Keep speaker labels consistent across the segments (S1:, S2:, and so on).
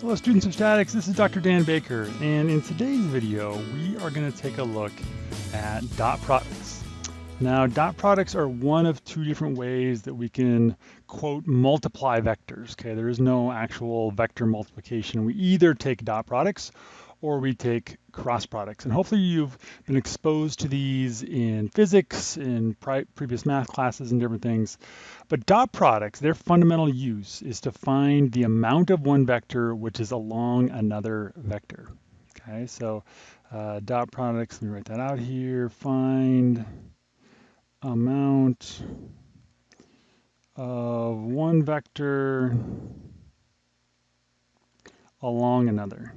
S1: Hello students of statics, this is Dr. Dan Baker and in today's video we are going to take a look at dot products. Now dot products are one of two different ways that we can quote multiply vectors. Okay, there is no actual vector multiplication. We either take dot products or we take cross products. And hopefully you've been exposed to these in physics, in previous math classes and different things. But dot products, their fundamental use is to find the amount of one vector which is along another vector. Okay, so uh, dot products, let me write that out here, find amount of one vector along another.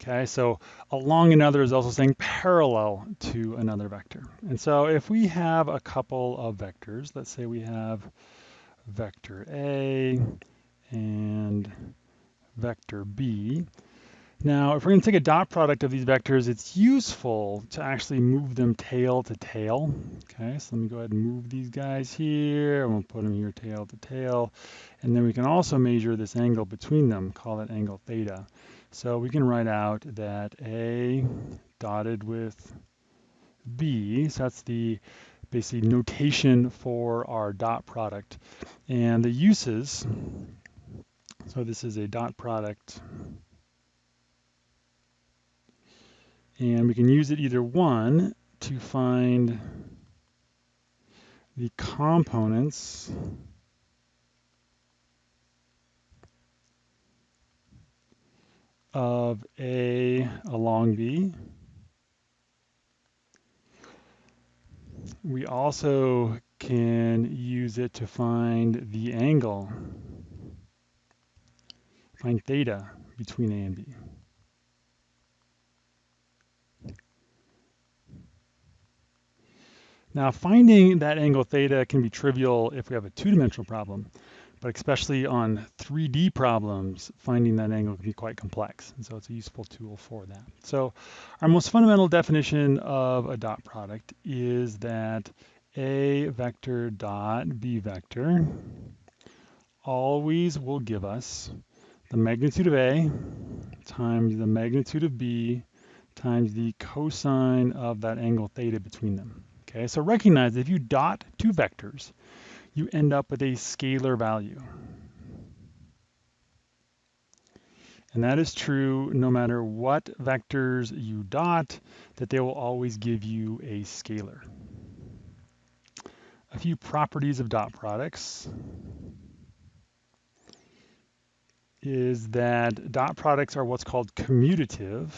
S1: Okay, so along another is also saying parallel to another vector. And so if we have a couple of vectors, let's say we have vector A and vector B. Now, if we're going to take a dot product of these vectors, it's useful to actually move them tail to tail. Okay, so let me go ahead and move these guys here. I'm going to put them here tail to tail. And then we can also measure this angle between them, call it angle theta. So we can write out that A dotted with B, so that's the basically notation for our dot product. And the uses, so this is a dot product. And we can use it either one to find the components of A along B. We also can use it to find the angle, find theta between A and B. Now finding that angle theta can be trivial if we have a two-dimensional problem but especially on 3D problems, finding that angle can be quite complex. And so it's a useful tool for that. So our most fundamental definition of a dot product is that A vector dot B vector always will give us the magnitude of A times the magnitude of B times the cosine of that angle theta between them. Okay, so recognize if you dot two vectors, you end up with a scalar value. And that is true no matter what vectors you dot, that they will always give you a scalar. A few properties of dot products is that dot products are what's called commutative.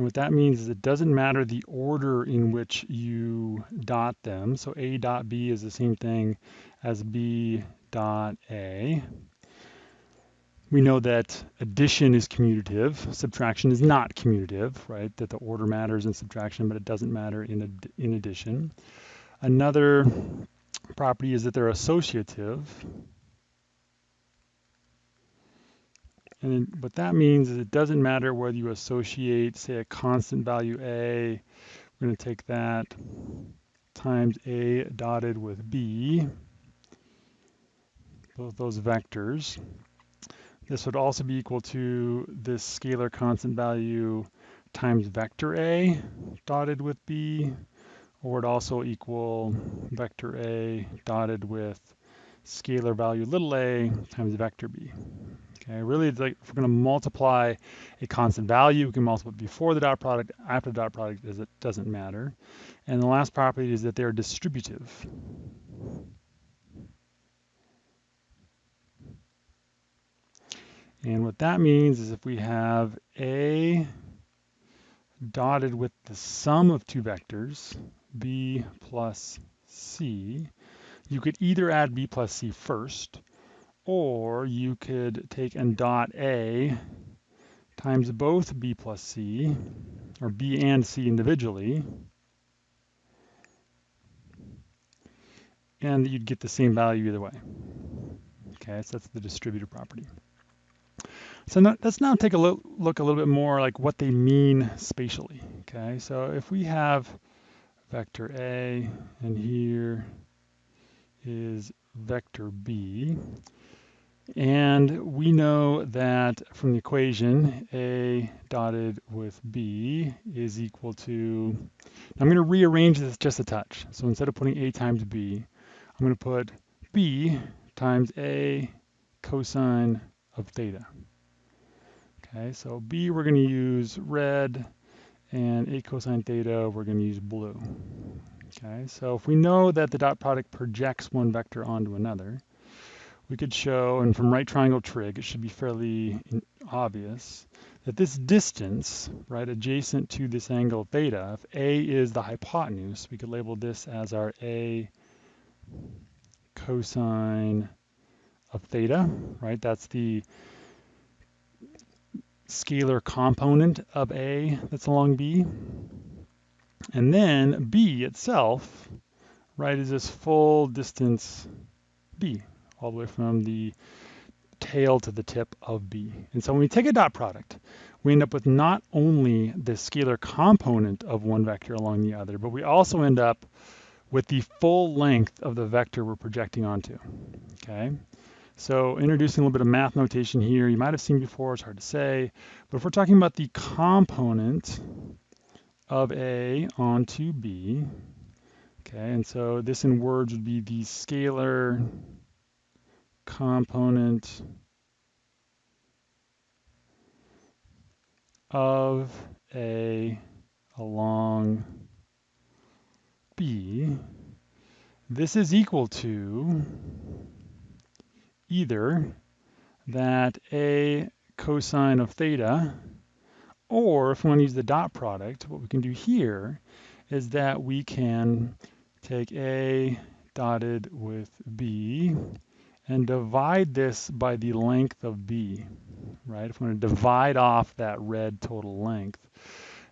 S1: And what that means is it doesn't matter the order in which you dot them. So A dot B is the same thing as B dot A. We know that addition is commutative, subtraction is not commutative, right? That the order matters in subtraction, but it doesn't matter in, ad in addition. Another property is that they're associative. And what that means is it doesn't matter whether you associate, say, a constant value A. We're going to take that times A dotted with B, both those vectors. This would also be equal to this scalar constant value times vector A dotted with B, or it also equal vector A dotted with scalar value little a times vector B. Okay, really, like if we're going to multiply a constant value, we can multiply it before the dot product, after the dot product, it doesn't matter. And the last property is that they're distributive. And what that means is if we have A dotted with the sum of two vectors, B plus C, you could either add B plus C first, or you could take and dot A times both B plus C, or B and C individually, and you'd get the same value either way. Okay, so that's the distributive property. So now, let's now take a look, look a little bit more like what they mean spatially. Okay, so if we have vector A, and here is vector B. And we know that from the equation, A dotted with B is equal to, I'm going to rearrange this just a touch. So instead of putting A times B, I'm going to put B times A cosine of theta. Okay, so B we're going to use red, and A cosine theta we're going to use blue. Okay, so if we know that the dot product projects one vector onto another, we could show, and from right triangle trig, it should be fairly obvious, that this distance, right, adjacent to this angle theta, if A is the hypotenuse, we could label this as our A cosine of theta, right? That's the scalar component of A that's along B. And then B itself, right, is this full distance B, all the way from the tail to the tip of B. And so when we take a dot product, we end up with not only the scalar component of one vector along the other, but we also end up with the full length of the vector we're projecting onto, okay? So introducing a little bit of math notation here, you might have seen before, it's hard to say, but if we're talking about the component of A onto B, okay, and so this in words would be the scalar component of A along B, this is equal to either that A cosine of theta, or if we want to use the dot product, what we can do here is that we can take A dotted with B and divide this by the length of B, right? If we want to divide off that red total length.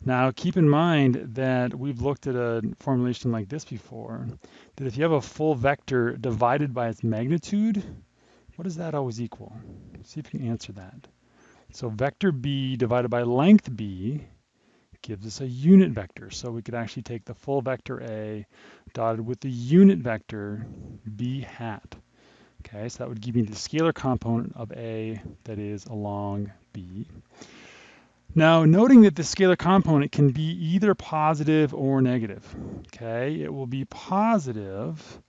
S1: Now keep in mind that we've looked at a formulation like this before, that if you have a full vector divided by its magnitude, what does that always equal? Let's see if you can answer that. So vector b divided by length b gives us a unit vector. So we could actually take the full vector a dotted with the unit vector b hat. Okay, so that would give me the scalar component of a that is along b. Now, noting that the scalar component can be either positive or negative. Okay, it will be positive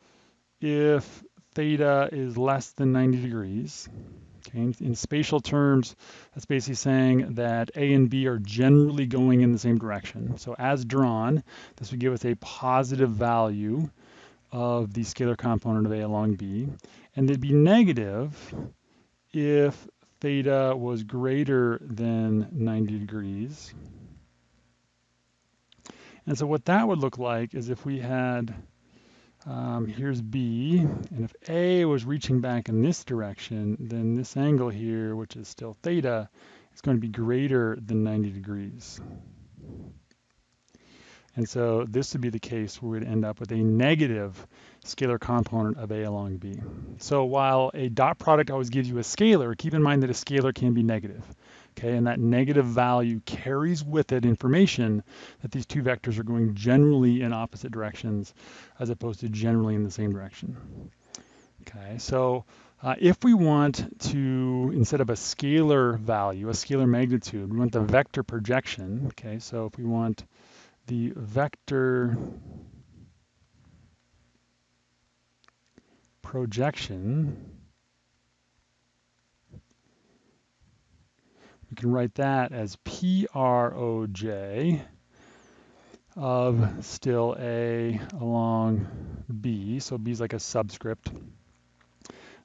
S1: if theta is less than 90 degrees. Okay, in, in spatial terms, that's basically saying that A and B are generally going in the same direction. So as drawn, this would give us a positive value of the scalar component of A along B. And it'd be negative if theta was greater than 90 degrees. And so what that would look like is if we had um, here's B, and if A was reaching back in this direction, then this angle here, which is still theta, is going to be greater than 90 degrees. And so this would be the case where we'd end up with a negative scalar component of A along B. So while a dot product always gives you a scalar, keep in mind that a scalar can be negative okay? And that negative value carries with it information that these two vectors are going generally in opposite directions as opposed to generally in the same direction. Okay, so uh, if we want to, instead of a scalar value, a scalar magnitude, we want the vector projection, okay? So if we want the vector projection, we can write that as PROJ of still A along B. So B is like a subscript.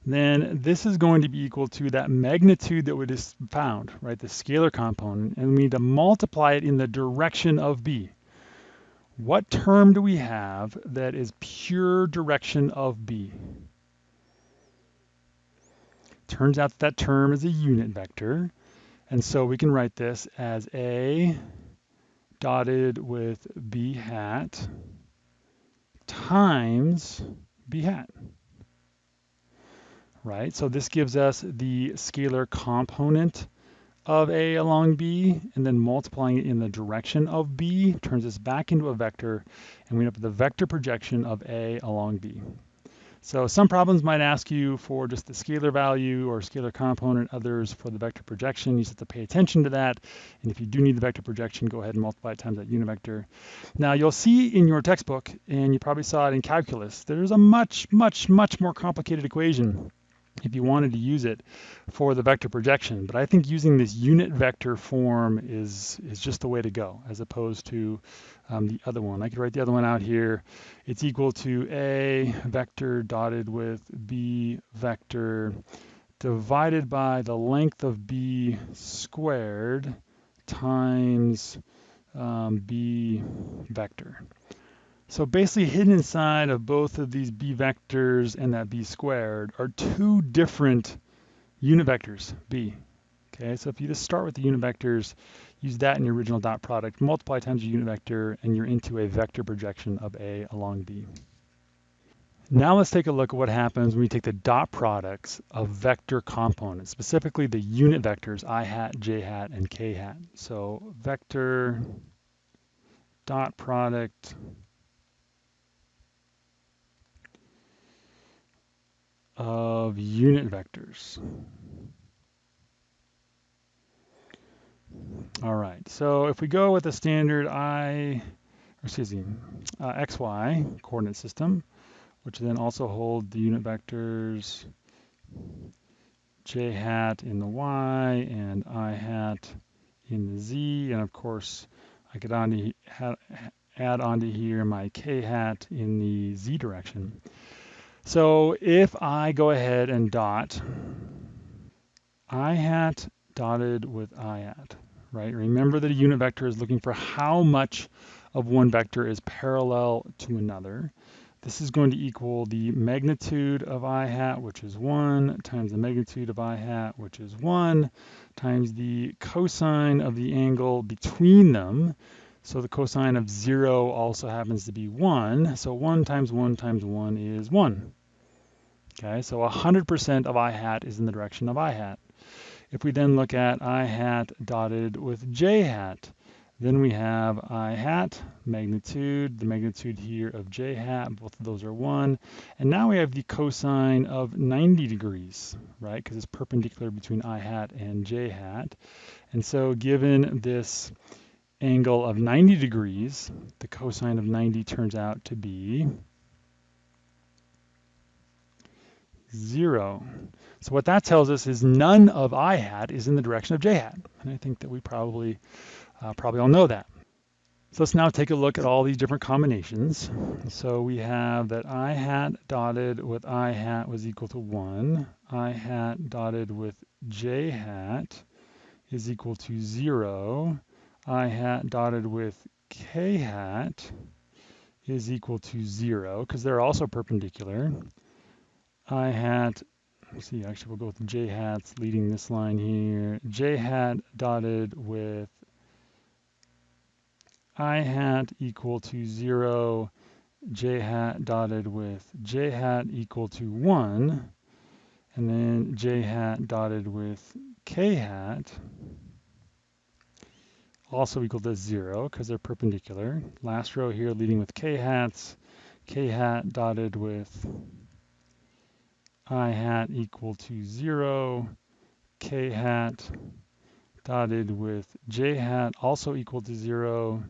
S1: Then this is going to be equal to that magnitude that we just found, right? The scalar component. And we need to multiply it in the direction of B. What term do we have that is pure direction of B? Turns out that, that term is a unit vector. And so we can write this as A dotted with B hat times B hat. Right, so this gives us the scalar component of A along B, and then multiplying it in the direction of B turns this back into a vector, and we end up with the vector projection of A along B. So some problems might ask you for just the scalar value or scalar component, others for the vector projection. You just have to pay attention to that. And if you do need the vector projection, go ahead and multiply it times that unit vector. Now you'll see in your textbook, and you probably saw it in calculus, there's a much, much, much more complicated equation if you wanted to use it for the vector projection. But I think using this unit vector form is, is just the way to go, as opposed to um, the other one. I could write the other one out here. It's equal to A vector dotted with B vector divided by the length of B squared times um, B vector. So basically hidden inside of both of these b vectors and that b squared are two different unit vectors, b. Okay, so if you just start with the unit vectors, use that in your original dot product, multiply times your unit vector, and you're into a vector projection of a along b. Now let's take a look at what happens when we take the dot products of vector components, specifically the unit vectors i hat, j hat, and k hat. So vector dot product of unit vectors. All right, so if we go with the standard i, excuse me, uh, xy coordinate system, which then also hold the unit vectors j hat in the y and i hat in the z, and of course I could on to, add onto here my k hat in the z direction. So if I go ahead and dot i hat dotted with i hat, right? Remember that a unit vector is looking for how much of one vector is parallel to another. This is going to equal the magnitude of i hat, which is 1, times the magnitude of i hat, which is 1, times the cosine of the angle between them. So the cosine of 0 also happens to be 1. So 1 times 1 times 1 is 1. Okay, so 100% of i hat is in the direction of i hat. If we then look at i hat dotted with j hat, then we have i hat, magnitude, the magnitude here of j hat, both of those are 1. And now we have the cosine of 90 degrees, right? Because it's perpendicular between i hat and j hat. And so given this angle of 90 degrees, the cosine of 90 turns out to be zero. So what that tells us is none of i hat is in the direction of j hat. And I think that we probably, uh, probably all know that. So let's now take a look at all these different combinations. So we have that i hat dotted with i hat was equal to 1. i hat dotted with j hat is equal to 0. I hat dotted with k hat is equal to 0 because they're also perpendicular. I hat, let's see, actually we'll go with j hats leading this line here. j hat dotted with i hat equal to 0, j hat dotted with j hat equal to 1, and then j hat dotted with k hat also equal to 0 because they're perpendicular. Last row here leading with k hats, k hat dotted with i hat equal to 0, k hat dotted with j hat also equal to 0,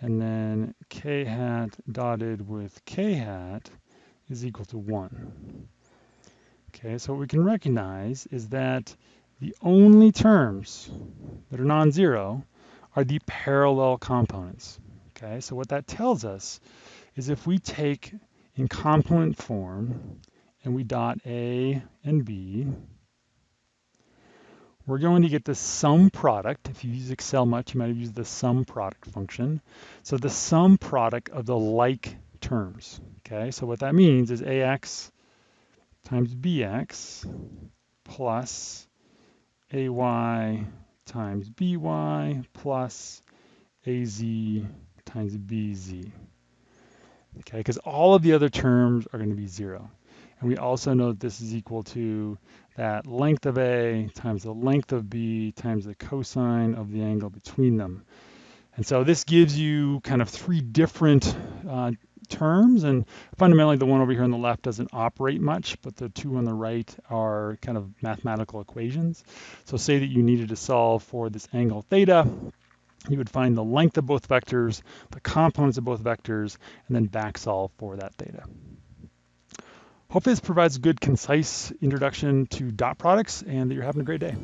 S1: and then k hat dotted with k hat is equal to 1. Okay, so what we can recognize is that the only terms that are non-zero are the parallel components. Okay, so what that tells us is if we take in component form and we dot A and B, we're going to get the sum product. If you use Excel much, you might have used the sum product function. So the sum product of the like terms. Okay, so what that means is AX times BX plus AY times BY plus AZ times BZ. Okay, because all of the other terms are going to be zero. And we also know that this is equal to that length of A times the length of B times the cosine of the angle between them. And so this gives you kind of three different uh, terms. And fundamentally, the one over here on the left doesn't operate much, but the two on the right are kind of mathematical equations. So say that you needed to solve for this angle theta, you would find the length of both vectors, the components of both vectors, and then back solve for that theta. Hopefully this provides a good, concise introduction to dot products and that you're having a great day.